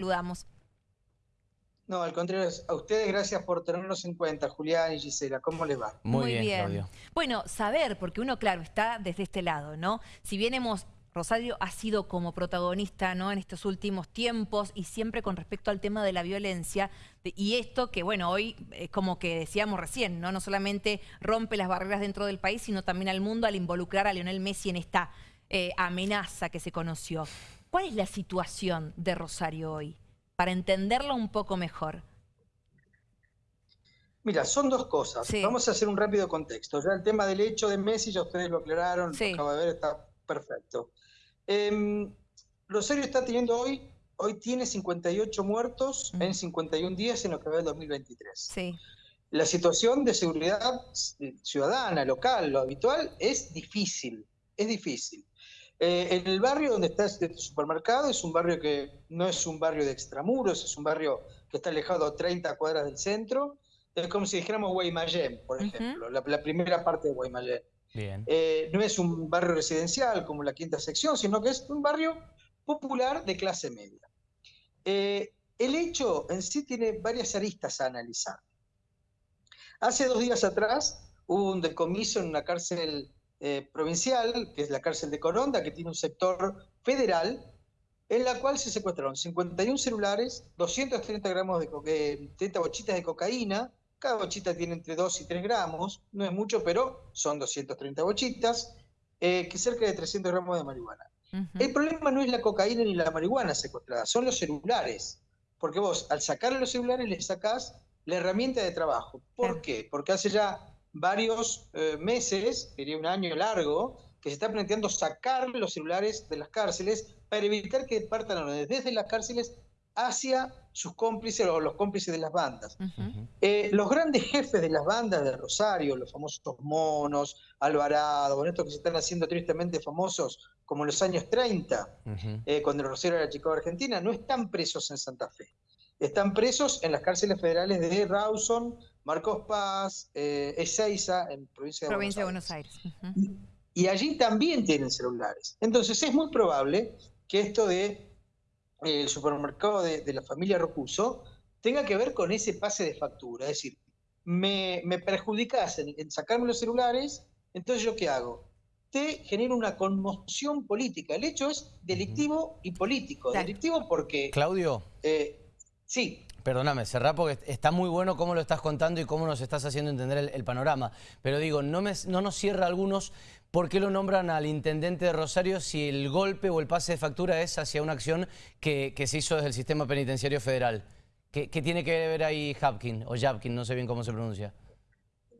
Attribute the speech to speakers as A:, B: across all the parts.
A: saludamos.
B: No, al contrario, a ustedes gracias por tenernos en cuenta, Julián y Gisela. ¿Cómo les va?
A: Muy, bien, Claudio. Bueno, saber, porque uno, claro, está desde este lado, ¿no? Si bien hemos Rosario ha sido como protagonista ¿no? en estos últimos tiempos y siempre con respecto al tema de la violencia. Y esto que, bueno, hoy es como que decíamos recién, ¿no? no solamente rompe las barreras dentro del país, sino también al mundo al involucrar a Lionel Messi en esta eh, amenaza que se conoció. ¿Cuál es la situación de Rosario hoy? Para entenderlo un poco mejor.
B: Mira, son dos cosas. Vamos a hacer un rápido contexto. Ya el tema del hecho de Messi, ya ustedes lo aclararon, lo acabo de ver, está perfecto. Em, Rosario está teniendo hoy, hoy tiene 58 muertos en 51 días en lo que va del 2023. Sí. La situación de seguridad ciudadana, local, lo habitual, es difícil, es difícil. Eh, en el barrio donde está este supermercado es un barrio que no es un barrio de extramuros, es un barrio que está alejado a 30 cuadras del centro. Es como si dijéramos Guaymallén, por ejemplo, la, primera parte de Guaymallén. Eh, no es un barrio residencial como la quinta sección, sino que es un barrio popular de clase media. Eh, el hecho en sí tiene varias aristas a analizar. Hace dos días atrás hubo un decomiso en una cárcel eh, provincial, que es la cárcel de Coronda, que tiene un sector federal, en la cual se secuestraron 51 celulares, 230 gramos de 30 bochitas de cocaína, cada bochita tiene entre 2 y 3 gramos, no es mucho, pero son 230 bochitas, eh, que cerca de 300 gramos de marihuana. El problema no es la cocaína ni la marihuana secuestrada, son los celulares. Porque vos, al sacarle los celulares, le sacás la herramienta de trabajo. ¿Por qué? Porque hace ya varios eh, meses, diría un año largo, que se está planteando sacar los celulares de las cárceles para evitar que partan desde las cárceles hacia sus cómplices o los cómplices de las bandas. Eh, los grandes jefes de las bandas de Rosario, los famosos monos, Alvarado, estos que se están haciendo tristemente famosos como en los años 30, eh, cuando Rosario era chico de Argentina, no están presos en Santa Fe. Están presos en las cárceles federales de Rawson, Marcos Paz, eh, Ezeiza, en provincia de Buenos Aires. y allí también tienen celulares. Entonces es muy probable que esto de el supermercado de, la familia Rocuso tenga que ver con ese pase de factura. Es decir, me, me perjudicas en, sacarme los celulares, entonces ¿yo qué hago? Te genero una conmoción política. El hecho es delictivo y político. Delictivo porque...
C: Claudio.
B: Eh, sí.
C: Perdóname, cerrá porque está muy bueno cómo lo estás contando y cómo nos estás haciendo entender el, panorama. Pero digo, no, me, no nos cierra algunos por qué lo nombran al intendente de Rosario si el golpe o el pase de factura es hacia una acción que, se hizo desde el sistema penitenciario federal. ¿Qué, tiene que ver ahí Hapkin o Japkin? No sé bien cómo se pronuncia.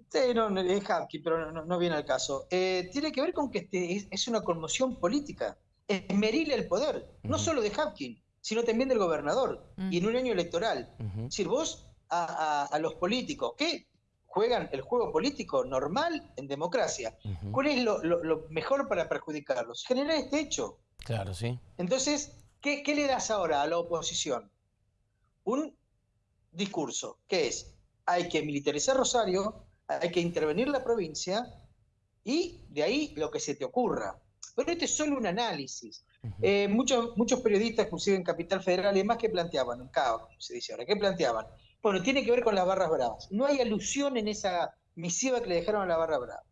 B: Sí, no, es Hapkin, pero no, viene al caso. Eh, tiene que ver con que este es, una conmoción política. Es merirle el poder, no solo de Hapkin, sino también del gobernador, y en un año electoral. Es decir, vos a, los políticos que juegan el juego político normal en democracia, ¿cuál es lo, mejor para perjudicarlos? Generar este hecho.
C: Claro, sí.
B: Entonces, ¿qué, ¿qué le das ahora a la oposición? Un discurso, que es, hay que militarizar Rosario, hay que intervenir la provincia, y de ahí lo que se te ocurra. Pero este es solo un análisis. Eh, muchos, muchos periodistas, inclusive en Capital Federal y demás, que planteaban, en CAO, como se dice ahora, ¿qué planteaban? Bueno, tiene que ver con las barras bravas. No hay alusión en esa misiva que le dejaron a la barra brava.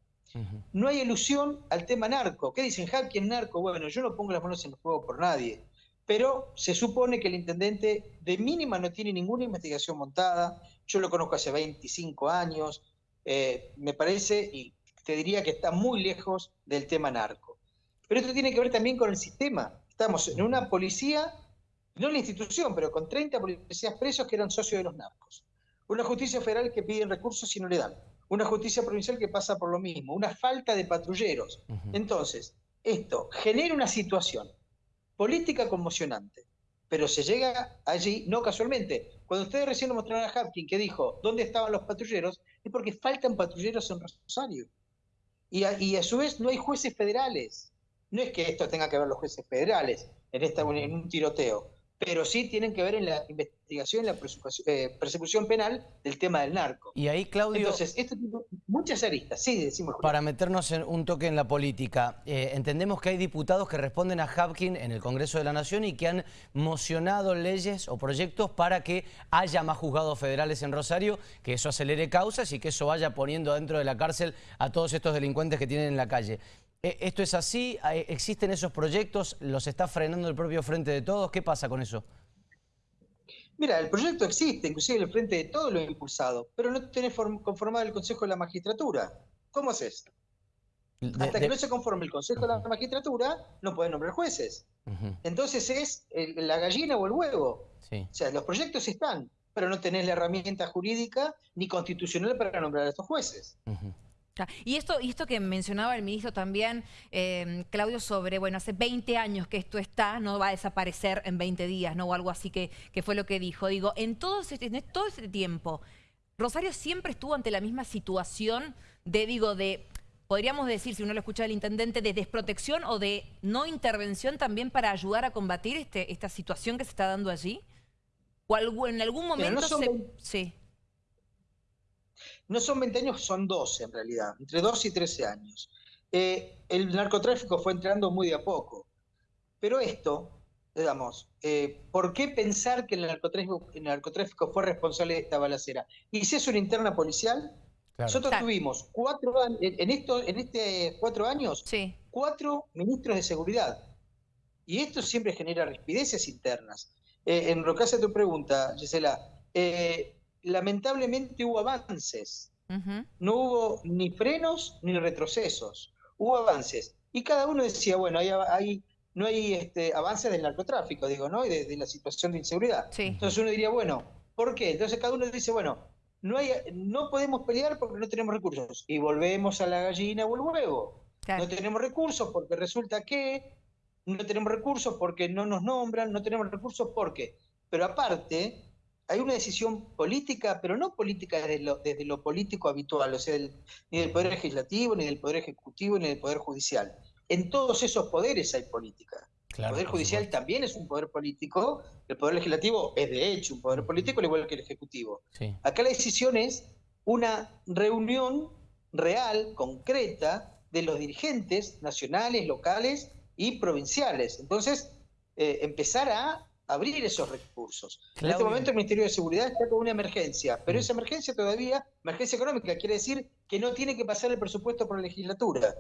B: No hay alusión al tema narco. ¿Qué dicen? ¿Quién narco? Bueno, yo no pongo las manos en el fuego por nadie. Pero se supone que el intendente de mínima no tiene ninguna investigación montada. Yo lo conozco hace 25 años. Eh, me parece, y te diría que está muy lejos del tema narco. Pero esto tiene que ver también con el sistema. Estamos en una policía, no en la institución, pero con 30 policías presos que eran socios de los narcos. Una justicia federal que pide recursos y no le dan. Una justicia provincial que pasa por lo mismo. Una falta de patrulleros. Entonces, esto genera una situación política conmocionante. Pero se llega allí, no casualmente. Cuando ustedes recién mostraron a Hapkin que dijo dónde estaban los patrulleros, es porque faltan patrulleros en Rosario. Y y a su vez no hay jueces federales. No es que esto tenga que ver los jueces federales en, esta, en un tiroteo. pero sí tienen que ver en la investigación, en la eh, persecución, penal del tema del narco.
C: Y ahí, Claudio...
B: Entonces, esto tiene muchas aristas, sí, decimos...
C: Para meternos en un toque en la política, eh, entendemos que hay diputados que responden a Hapkin en el Congreso de la Nación y que han mocionado leyes o proyectos para que haya más juzgados federales en Rosario, que eso acelere causas y que eso vaya poniendo dentro de la cárcel a todos estos delincuentes que tienen en la calle. Eh, ¿Esto es así? ¿Existen esos proyectos? ¿Los está frenando el propio Frente de Todos? ¿Qué pasa con eso?
B: Mira, el proyecto existe, inclusive el Frente de Todos lo ha impulsado, pero no tenés conformado el Consejo de la Magistratura. ¿Cómo haces? Hasta que no se conforme el Consejo de la Magistratura, no pueden nombrar jueces. Entonces es la gallina o el huevo. O sea, los proyectos están, pero no tenés la herramienta jurídica ni constitucional para nombrar a estos jueces.
A: Y esto, y esto que mencionaba el ministro también, em, Claudio, sobre, bueno, hace 20 años que esto está, no va a desaparecer en 20 días, ¿no? O algo así que, que fue lo que dijo. Digo, en todo, este, en todo ese tiempo, Rosario siempre estuvo ante la misma situación de, digo, de, podríamos decir, si uno lo escucha del intendente, de desprotección o de no intervención también para ayudar a combatir este, esta situación que se está dando allí. ¿O en algún momento se... Sí.
B: No son 20 años, son 12 en realidad, entre 12 y 13 años. Eh, el narcotráfico fue entrando muy de a poco. Pero esto, digamos, eh, ¿por qué pensar que el narcotráfico, fue responsable de esta balacera? ¿Y si es una interna policial? Nosotros tuvimos cuatro en, en, esto, en este cuatro años, cuatro ministros de seguridad. Y esto siempre genera rispideces internas. Eh, en lo que hace tu pregunta, Gisela, eh, lamentablemente hubo avances. No hubo ni frenos ni retrocesos. Hubo avances. Y cada uno decía, bueno, hay, no hay este, avances del narcotráfico, digo, ¿no? Y de, la situación de inseguridad. Entonces uno diría, bueno, ¿por qué? Entonces cada uno dice, bueno, no, hay, no podemos pelear porque no tenemos recursos. Y volvemos a la gallina o el huevo. No tenemos recursos porque resulta que no tenemos recursos porque no nos nombran, no tenemos recursos porque. Pero aparte, hay una decisión política, pero no política desde lo, desde lo político habitual, o sea, ni del Poder Legislativo, ni del Poder Ejecutivo, ni del Poder Judicial. En todos esos poderes hay política. el Poder Judicial también es un poder político, el Poder Legislativo es de hecho un poder político, al igual que el Ejecutivo. Acá la decisión es una reunión real, concreta, de los dirigentes nacionales, locales y provinciales. Entonces, eh, empezar a abrir esos recursos. En este momento el Ministerio de Seguridad está con una emergencia, pero esa emergencia todavía, emergencia económica, quiere decir que no tiene que pasar el presupuesto por la legislatura.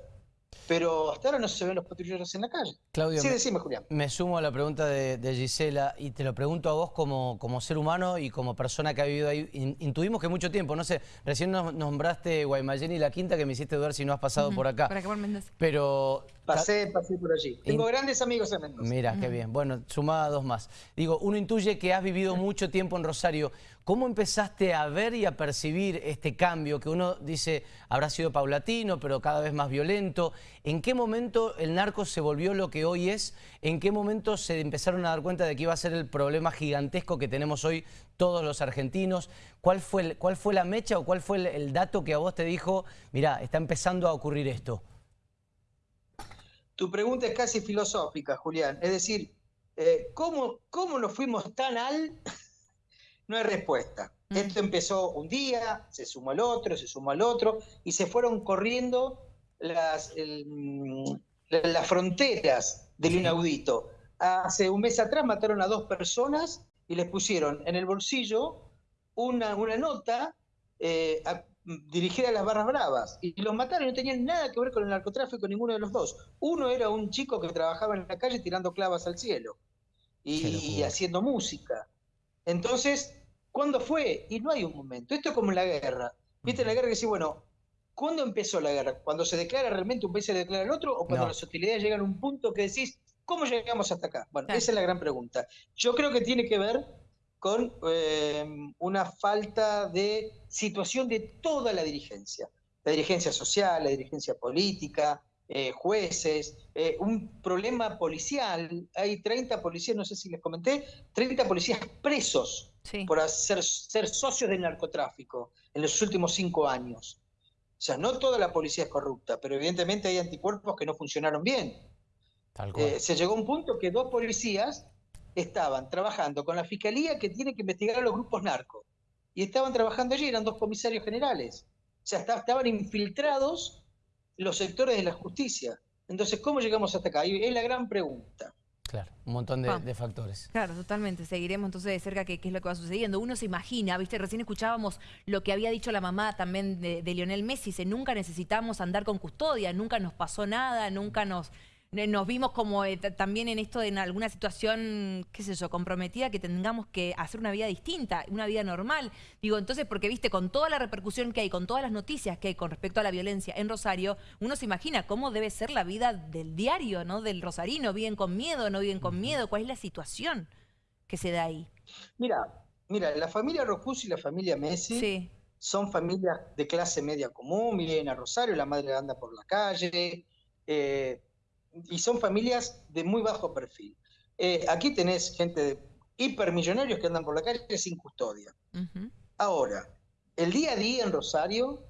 B: Pero hasta ahora no se ven los patrulleros en la calle.
C: Claudio, sí, decime, Julián. Me sumo a la pregunta de, Gisela y te lo pregunto a vos como, como ser humano y como persona que ha vivido ahí. intuimos que mucho tiempo, no sé, recién nos nombraste Guaymallén y La Quinta que me hiciste dudar si no has pasado por acá.
A: Para que
C: Pero
B: Pasé, pasé por allí. Tengo grandes amigos en Mendoza.
C: Mira, qué bien. Bueno, sumada dos más. Digo, uno intuye que has vivido mucho tiempo en Rosario. ¿Cómo empezaste a ver y a percibir este cambio que uno dice habrá sido paulatino, pero cada vez más violento? ¿En qué momento el narco se volvió lo que hoy es? ¿En qué momento se empezaron a dar cuenta de que iba a ser el problema gigantesco que tenemos hoy todos los argentinos? ¿Cuál fue, cuál fue la mecha o cuál fue el, el dato que a vos te dijo, mira, está empezando a ocurrir esto?
B: Tu pregunta es casi filosófica, Julián. Es decir, eh, ¿cómo, ¿cómo nos fuimos tan al...? no hay respuesta. Mm. Esto empezó un día, se sumó al otro, se sumó al otro, y se fueron corriendo las, las fronteras del inaudito. Hace un mes atrás mataron a dos personas y les pusieron en el bolsillo una, una nota eh, a las barras bravas y los mataron, no tenían nada que ver con el narcotráfico ninguno de los dos. Uno era un chico que trabajaba en la calle tirando clavas al cielo y, haciendo música. Entonces, ¿cuándo fue? Y no hay un momento. Esto es como en la guerra. ¿Viste la guerra que dice, bueno, ¿cuándo empezó la guerra? ¿Cuando se declara realmente un país se declara el otro? ¿O cuando las hostilidades llegan a un punto que decís, ¿cómo llegamos hasta acá? Bueno, esa es la gran pregunta. Yo creo que tiene que ver con em, una falta de situación de toda la dirigencia, la dirigencia social, la dirigencia política, eh, jueces, eh, un problema policial, hay 30 policías, no sé si les comenté, 30 policías presos por ser, ser socios del narcotráfico en los últimos cinco años. O sea, no toda la policía es corrupta, pero evidentemente hay anticuerpos que no funcionaron bien. Eh, se llegó a un punto que dos policías estaban trabajando con la fiscalía que tiene que investigar a los grupos narcos. Y estaban trabajando allí, eran dos comisarios generales. O sea, estaban infiltrados los sectores de la justicia. Entonces, ¿cómo llegamos hasta acá? Y es la gran pregunta.
C: Claro, un montón de, factores.
A: Claro, totalmente. Seguiremos entonces de cerca qué, es lo que va sucediendo. Uno se imagina, viste, recién escuchábamos lo que había dicho la mamá también de, de Lionel Messi, dice, nunca necesitamos andar con custodia, nunca nos pasó nada, nunca nos nos vimos como eh, también en esto en alguna situación, qué sé yo, comprometida, que tengamos que hacer una vida distinta, una vida normal. Digo, entonces, porque viste, con toda la repercusión que hay, con todas las noticias que hay con respecto a la violencia en Rosario, uno se imagina cómo debe ser la vida del diario, ¿no? Del rosarino, viven con miedo, no viven con miedo, cuál es la situación que se da ahí.
B: Mira, mira, la familia Rocus y la familia Messi son familias de clase media común, viven a Rosario, la madre anda por la calle, eh, y son familias de muy bajo perfil. Eh, aquí tenés gente de hipermillonarios que andan por la calle sin custodia. Ahora, el día a día en Rosario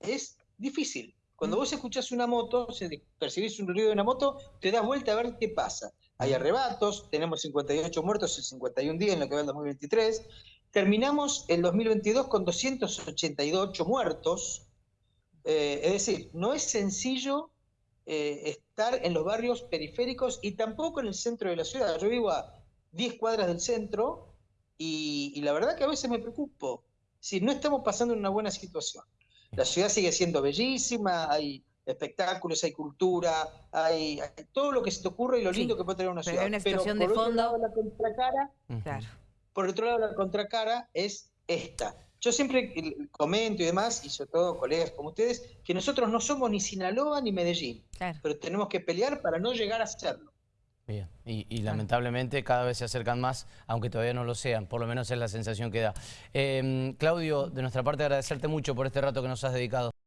B: es difícil. Cuando vos escuchás una moto, percibís un ruido de una moto, te das vuelta a ver qué pasa. Hay arrebatos, tenemos 58 muertos en 51 días en lo que va el 2023. Terminamos el 2022 con 288 muertos. Eh, es decir, no es sencillo eh, estar en los barrios periféricos y tampoco en el centro de la ciudad. Yo vivo a 10 cuadras del centro y, la verdad que a veces me preocupo. Si no estamos pasando en una buena situación. La ciudad sigue siendo bellísima, hay espectáculos, hay cultura, hay, todo lo que se te ocurre y lo lindo que puede tener una ciudad.
A: Pero hay una situación de fondo.
B: la contracara, Por otro lado, la contracara es esta yo siempre comento y demás, y sobre todo colegas como ustedes, que nosotros no somos ni Sinaloa ni Medellín, pero tenemos que pelear para no llegar a serlo.
C: Bien, y, lamentablemente cada vez se acercan más, aunque todavía no lo sean, por lo menos es la sensación que da. Em, Claudio, de nuestra parte agradecerte mucho por este rato que nos has dedicado.